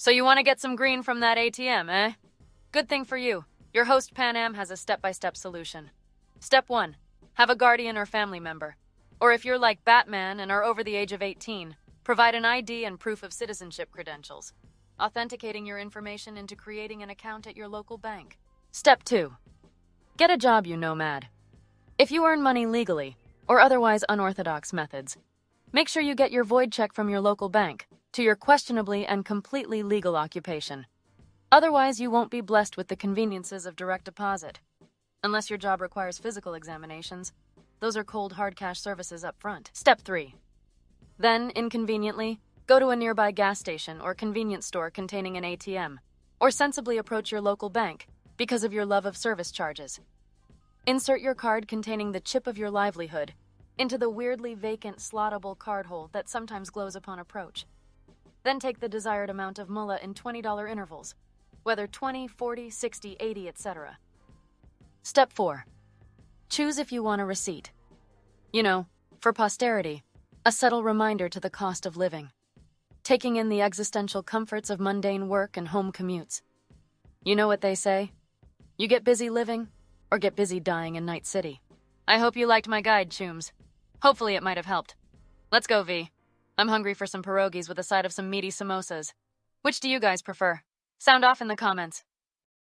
So you want to get some green from that ATM, eh? Good thing for you. Your host Pan Am has a step-by-step solution. Step 1. Have a guardian or family member. Or if you're like Batman and are over the age of 18, provide an ID and proof of citizenship credentials, authenticating your information into creating an account at your local bank. Step 2. Get a job, you nomad. If you earn money legally, or otherwise unorthodox methods, make sure you get your void check from your local bank to your questionably and completely legal occupation. Otherwise, you won't be blessed with the conveniences of direct deposit. Unless your job requires physical examinations, those are cold hard cash services up front. Step 3. Then, inconveniently, go to a nearby gas station or convenience store containing an ATM, or sensibly approach your local bank because of your love of service charges. Insert your card containing the chip of your livelihood into the weirdly vacant slottable card hole that sometimes glows upon approach. Then take the desired amount of mullah in $20 intervals, whether 20, 40, 60, 80, etc. Step 4. Choose if you want a receipt. You know, for posterity, a subtle reminder to the cost of living. Taking in the existential comforts of mundane work and home commutes. You know what they say? You get busy living, or get busy dying in Night City. I hope you liked my guide, Chooms. Hopefully it might have helped. Let's go, V. I'm hungry for some pierogies with a side of some meaty samosas. Which do you guys prefer? Sound off in the comments.